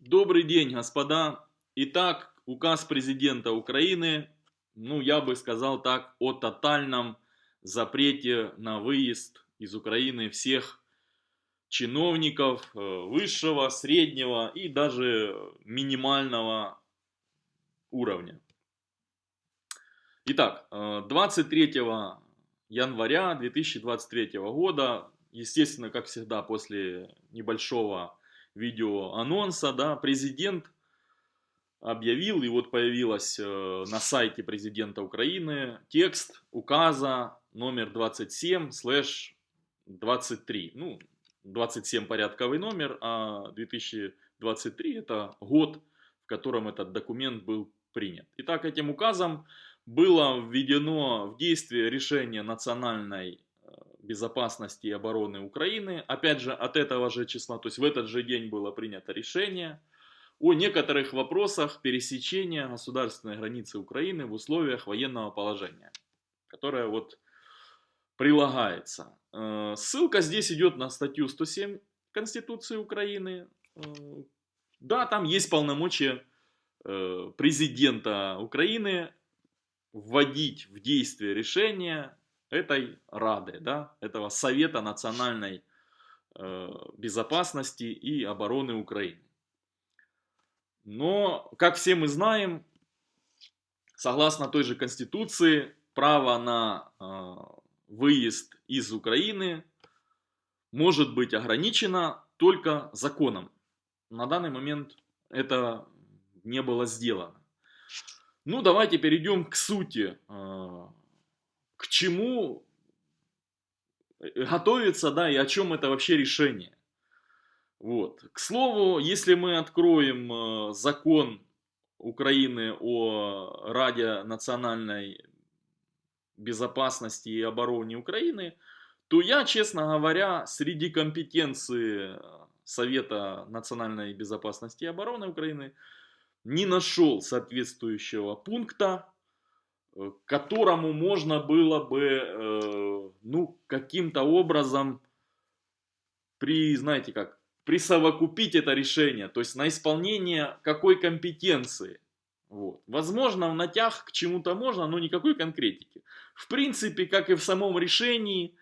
Добрый день, господа. Итак, указ президента Украины, ну, я бы сказал так, о тотальном запрете на выезд из Украины всех чиновников э, высшего, среднего и даже минимального уровня. Итак, 23 э, января 2023 года, естественно, как всегда, после небольшого видео анонса, да, президент объявил, и вот появилась э, на сайте президента Украины текст указа номер 27 слэш 23. Ну, 27 порядковый номер, а 2023 это год, в котором этот документ был принят. Итак, этим указом было введено в действие решение национальной безопасности и обороны Украины. Опять же, от этого же числа, то есть в этот же день было принято решение о некоторых вопросах пересечения государственной границы Украины в условиях военного положения, которое вот прилагается. Э, ссылка здесь идет на статью 107 Конституции Украины. Э, да, там есть полномочия э, президента Украины вводить в действие решения этой Рады, да, этого Совета национальной э, безопасности и обороны Украины. Но, как все мы знаем, согласно той же Конституции, право на э, выезд из Украины может быть ограничено только законом. На данный момент это не было сделано. Ну, давайте перейдем к сути э, к чему э, готовиться, да, и о чем это вообще решение. Вот. К слову, если мы откроем э, закон Украины о Раде национальной безопасности и обороне Украины, то я, честно говоря, среди компетенции Совета национальной безопасности и обороны Украины не нашел соответствующего пункта, Э, которому можно было бы, э, ну, каким-то образом при, знаете как, присовокупить это решение, то есть на исполнение какой компетенции. Вот. Возможно, в натяг к чему-то можно, но никакой конкретики. В принципе, как и в самом решении,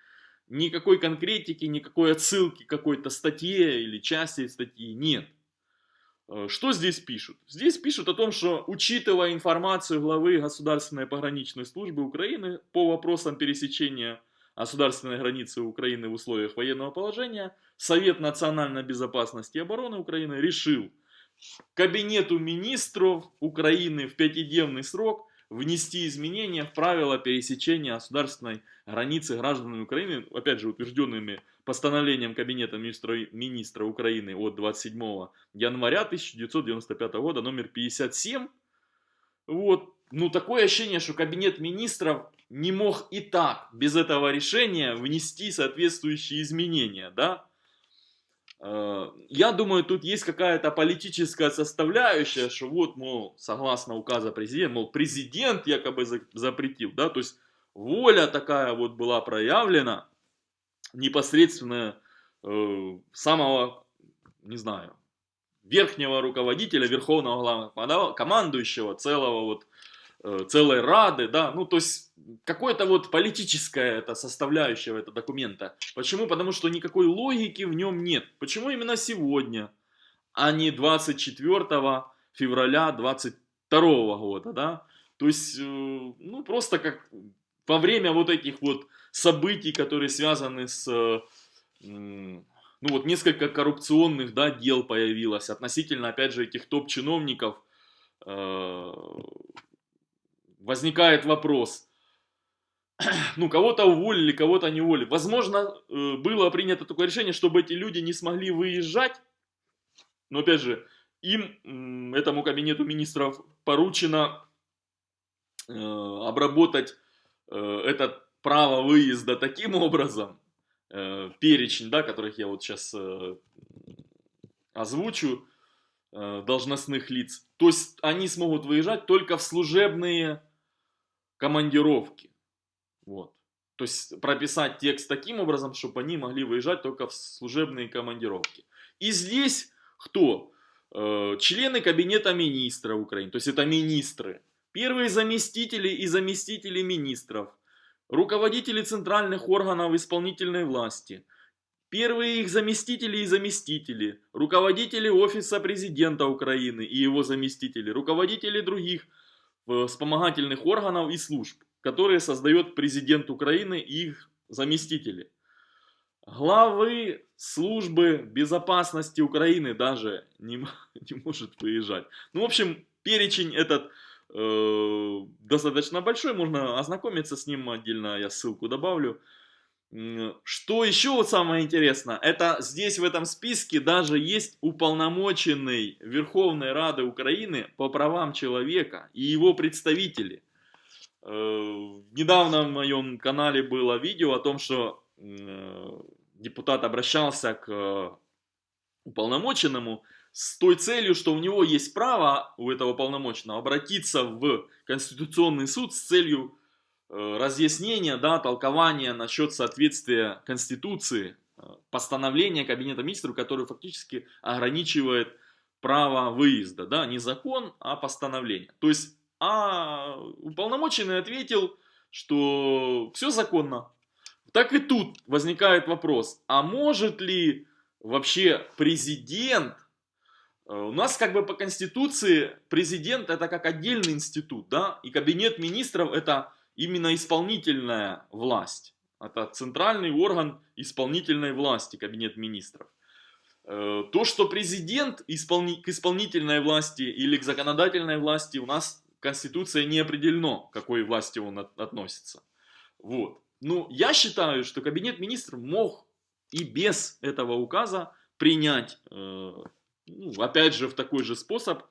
никакой конкретики, никакой отсылки какой-то статье или части статьи нет. Э, что здесь пишут? Здесь пишут о том, что учитывая информацию главы Государственной пограничной службы Украины по вопросам пересечения государственной границы Украины в условиях военного положения, Совет национальной безопасности и обороны Украины решил Кабинету министров Украины в пятидневный срок внести изменения в правила пересечения государственной границы гражданами Украины, опять же утвержденными постановлением Кабинета министра, министра Украины от 27 января 1995 года, номер 57. Вот. Ну, такое ощущение, что Кабинет министров не мог и так, без этого решения, внести соответствующие изменения, да? Э, я думаю, тут есть какая-то политическая составляющая, что вот, мол, согласно указа президента, мол, президент якобы запретил, да, то есть воля такая вот была проявлена непосредственно э, самого, не знаю, верхнего руководителя, верховного главного командующего целого вот, целой рады, да, ну, то есть, какое-то вот политическая это составляющая этого документа. Почему? Потому что никакой логики в нем нет. Почему именно сегодня, а не 24 февраля 22 года, да? То есть, э, ну, просто как во время вот этих вот событий, которые связаны с, ну вот несколько коррупционных, да, дел появилось относительно, опять же, этих топ-чиновников, э, возникает вопрос, ну, кого-то уволили, кого-то не уволили. Возможно, э, было принято такое решение, чтобы эти люди не смогли выезжать, но, опять же, им, этому кабинету министров, поручено э, обработать Э, это право выезда таким образом, перечень, да, которых я вот сейчас озвучу, должностных лиц, то есть они смогут выезжать только в служебные командировки. Вот. То есть прописать текст таким образом, чтобы они могли выезжать только в служебные командировки. И здесь кто? э, члены кабинета министров Украины, то есть это министры, первые заместители и заместители министров, руководители центральных органов исполнительной власти, первые их заместители и заместители, руководители офиса президента Украины и его заместители, руководители других вспомогательных органов и служб, которые создает президент Украины и их заместители. Главы службы безопасности Украины даже не, не может выезжать. Ну, в общем, перечень этот э, достаточно большой, можно ознакомиться с ним отдельно, я ссылку добавлю. Что еще вот самое интересное, это здесь в этом списке даже есть уполномоченный Верховной Рады Украины по правам человека и его представители. Э, недавно в моем канале было видео о том, что э, депутат обращался к э, уполномоченному с той целью, что у него есть право, у этого уполномоченного, обратиться в Конституционный суд с целью э, разъяснения, да, толкования насчет соответствия Конституции, э, постановления Кабинета Министров, которое фактически ограничивает право выезда, да, не закон, а постановление. То есть, а уполномоченный ответил, что все законно, так и тут возникает вопрос, а может ли вообще президент, э, у нас как бы по конституции президент это как отдельный институт, да, и кабинет министров это именно исполнительная власть. Это центральный орган исполнительной власти, кабинет министров. Э, то, что президент исполни, к исполнительной власти или к законодательной власти у нас Конституция не определено, к какой власти он от, относится. Вот. Ну, я считаю, что Кабинет Министров мог и без этого указа принять, э, ну, опять же, в такой же способ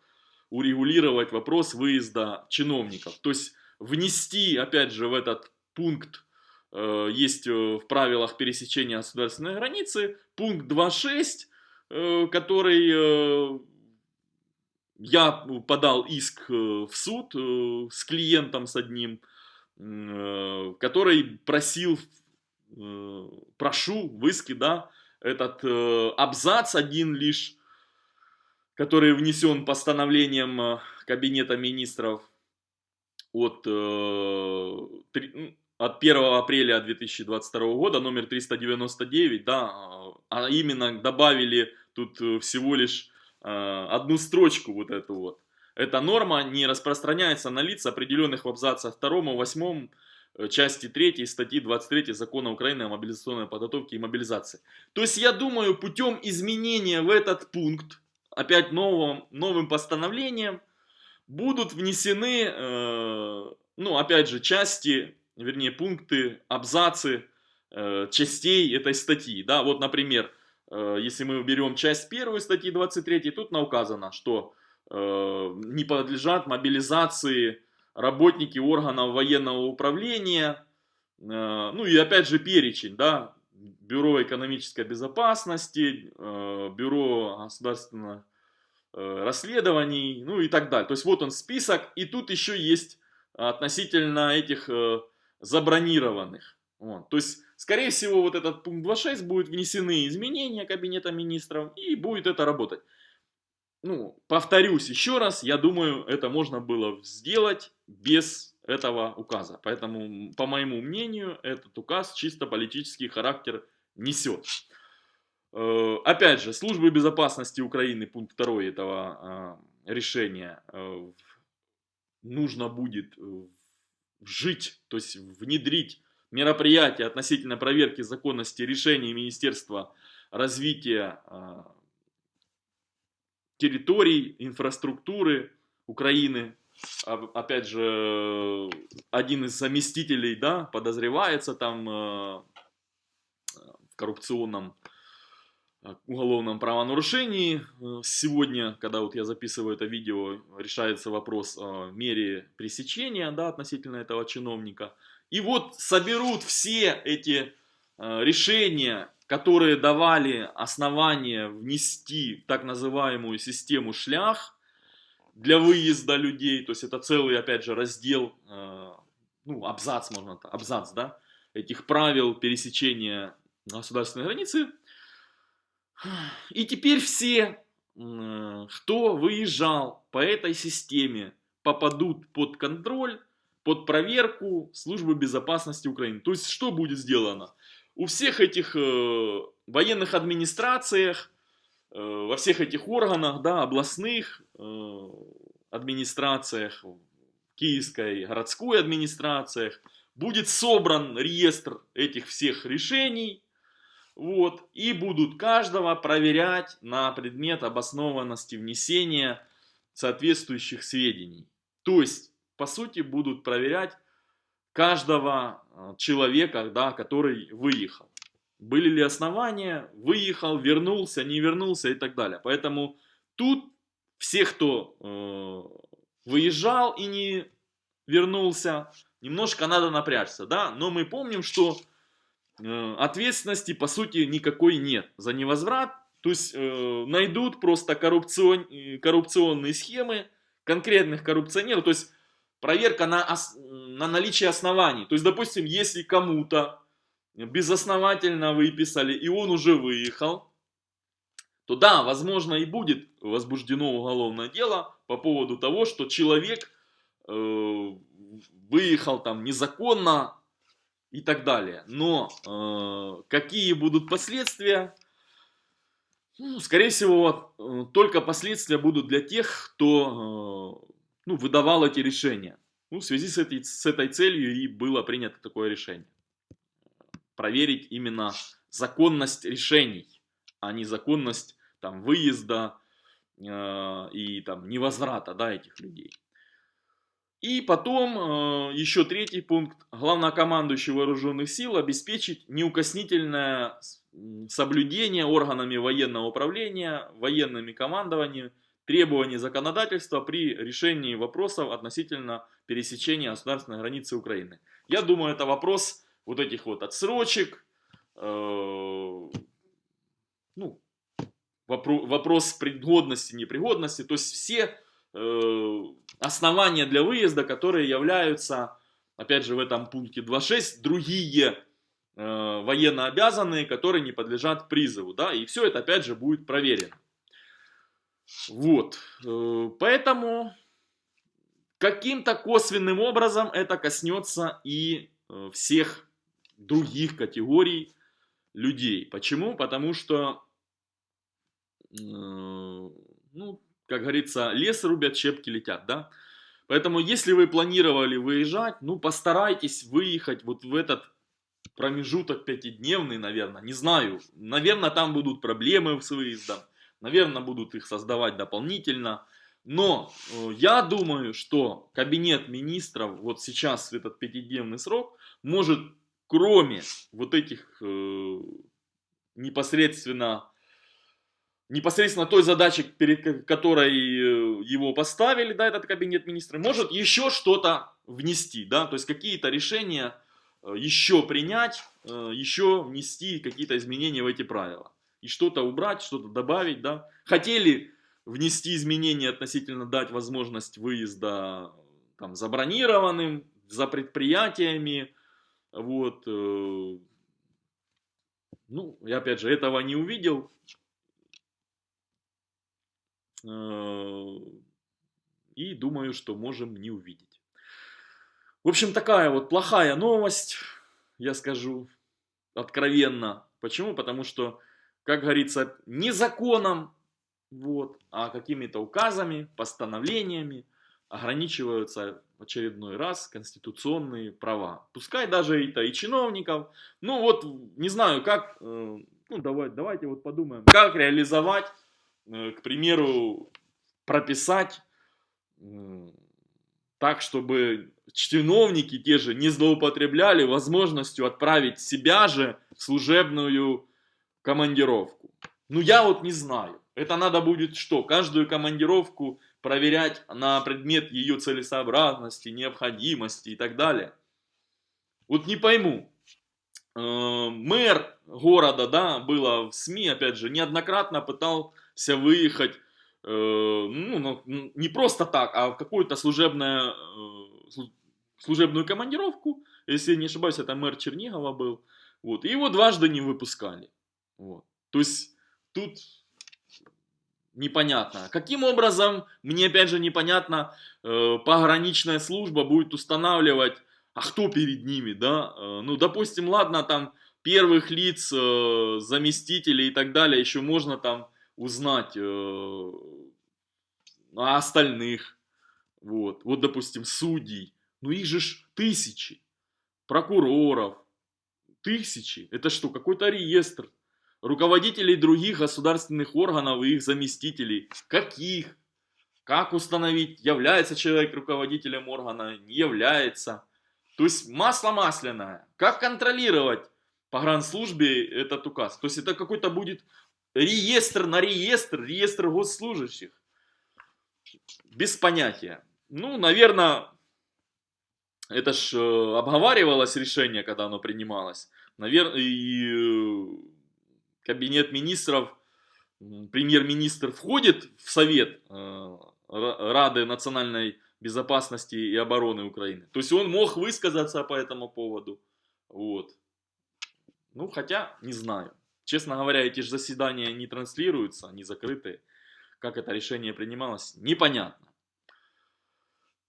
урегулировать вопрос выезда чиновников. То есть внести, опять же, в этот пункт, э, есть э, в правилах пересечения государственной границы, пункт 2.6, э, который э, я подал иск э, в суд э, с клиентом, с одним, который просил, прошу в иске, да, этот абзац один лишь, который внесен постановлением Кабинета Министров от, от 1 апреля 2022 года, номер 399, да, а именно добавили тут всего лишь одну строчку вот эту вот. Эта норма не распространяется на лиц, определенных в абзацах 2, 8, э, части 3 статьи 23 Закона Украины о мобилизационной подготовке и мобилизации. То есть я думаю, путем изменения в этот пункт, опять новым, новым постановлением, будут внесены, э, ну опять же, части, вернее пункты, абзацы э, частей этой статьи. Да, вот, например, э, если мы берем часть 1 статьи 23, тут указано, что Э, не подлежат мобилизации работники органов военного управления, э, ну и опять же перечень, да, Бюро экономической безопасности, э, Бюро государственных расследований, ну и так далее. То есть вот он список, и тут еще есть относительно этих забронированных. Вот. То есть, скорее всего, вот этот пункт 2.6 будет внесены изменения Кабинета Министров, и будет это работать ну, повторюсь еще раз, я думаю, это можно было сделать без этого указа. Поэтому, по моему мнению, этот указ чисто политический характер несет. Э, опять же, службы безопасности Украины, пункт 2 этого э, решения, э, нужно будет жить, то есть внедрить мероприятия относительно проверки законности решений Министерства развития территорий, инфраструктуры Украины. Опять же, один из заместителей, да, подозревается там в коррупционном уголовном правонарушении. Сегодня, когда вот я записываю это видео, решается вопрос о мере пресечения, да, относительно этого чиновника. И вот соберут все эти э, решения которые давали основание внести так называемую систему шлях для выезда людей, то есть это целый, опять же, раздел, э, ну, абзац, можно, абзац, да, этих правил пересечения государственной границы. И теперь все м, кто выезжал по этой системе, попадут под контроль, под проверку службы безопасности Украины. То есть, что будет сделано? У всех этих э, военных администрациях, э, во всех этих органах, да, областных э, администрациях, киевской городской администрациях, будет собран реестр этих всех решений, вот, и будут каждого проверять на предмет обоснованности внесения соответствующих сведений. То есть, по сути, будут проверять каждого э, человека, да, который выехал. Были ли основания, выехал, вернулся, не вернулся и так далее. Поэтому тут все, кто э, выезжал и не вернулся, немножко надо напрячься, да, но мы помним, что ответственности по сути никакой нет за невозврат, то есть э, найдут просто коррупцион, э, коррупционные схемы. Конкретных коррупционеров, то есть проверка на, на наличие оснований, то есть допустим, если кому-то безосновательно выписали и он уже выехал, то да, возможно и будет возбуждено уголовное дело по поводу того, что человек э, выехал там незаконно и так далее. Но э, какие будут последствия? Ну, скорее всего, э, только последствия будут для тех, кто э, ну, выдавал эти решения. Ну, в связи с этой, с этой целью и было принято такое решение. Проверить именно законность решений, а не законность там, выезда э, и там, невозврата да, этих людей. И потом э, еще третий пункт. Главнокомандующий вооруженных сил обеспечить неукоснительное соблюдение органами военного управления, военными командованиями требований законодательства при решении вопросов относительно пересечения государственной границы Украины. Я думаю, это вопрос вот этих вот отсрочек, э, ну, вопрос пригодности, непригодности, то есть все основания для выезда, которые являются, опять же, в этом пункте 2.6, другие э, военно которые не подлежат призыву, да, и все это, опять же, будет проверено. Вот, э, поэтому каким-то косвенным образом это коснется и э, всех других категорий людей. Почему? Потому что Э, ну, как говорится, лес рубят, щепки летят, да. Поэтому, если вы планировали выезжать, ну, постарайтесь выехать вот в этот промежуток пятидневный, наверное, не знаю. Наверное, там будут проблемы с выездом, наверное, будут их создавать дополнительно. Но э, я думаю, что кабинет министров вот сейчас в этот пятидневный срок может, кроме вот этих э, непосредственно непосредственно той задачи, перед которой э, его поставили, да, этот кабинет министров, может еще что-то внести, да, то есть какие-то решения э, еще принять, э, еще внести какие-то изменения в эти правила. И что-то убрать, что-то добавить, да. Хотели внести изменения относительно дать возможность выезда там забронированным, за предприятиями, вот. Ну, я опять же этого не увидел, и думаю, что можем не увидеть. В общем, такая вот плохая новость, я скажу откровенно. Почему? Потому что, как говорится, не законом, вот, а какими-то указами, постановлениями ограничиваются в очередной раз конституционные права. Пускай даже это и чиновников. Ну вот, не знаю, как, э, ну давай, давайте вот подумаем, как реализовать Э, к примеру, прописать так, чтобы чиновники те же не злоупотребляли возможностью отправить себя же в служебную командировку. Ну, я вот не знаю. Это надо будет что? Каждую командировку проверять на предмет ее целесообразности, необходимости и так далее. Вот не пойму. Э, мэр города, да, было в СМИ, опять же, неоднократно пытался выехать, э, ну, не просто так, а в какую-то служебную, э, служебную командировку, если не ошибаюсь, это мэр Чернигова был, вот, и его дважды не выпускали, вот, то есть тут непонятно. Каким образом, мне опять же непонятно, э, пограничная служба будет устанавливать, а кто перед ними, да? Э, ну, допустим, ладно, там первых лиц, э, заместителей и так далее, еще можно там узнать э, а остальных. Вот, вот, допустим, судей. Ну, их же ж тысячи. Прокуроров. Тысячи. Это что, какой-то реестр руководителей других государственных органов и их заместителей. Каких? Как установить, является человек руководителем органа, не является. То есть масло масляное. Как контролировать по гранслужбе этот указ? То есть это какой-то будет реестр на реестр, реестр госслужащих. Без понятия. Ну, наверное, это ж э, обговаривалось решение, когда оно принималось. Наверное, и э, кабинет министров, премьер-министр входит в совет э, Рады национальной безопасности и обороны Украины. То есть он мог высказаться по этому поводу. Вот. Ну, хотя, не знаю. Честно говоря, эти же заседания не транслируются, они закрыты. Как это решение принималось, непонятно.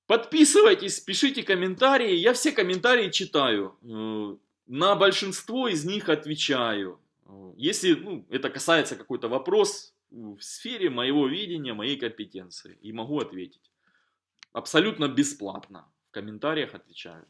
Подписывайтесь, пишите комментарии. Я все комментарии читаю. Э, на большинство из них отвечаю. Если ну, это касается какой-то вопрос в сфере моего видения, моей компетенции, и могу ответить. Абсолютно бесплатно. В комментариях отвечаю.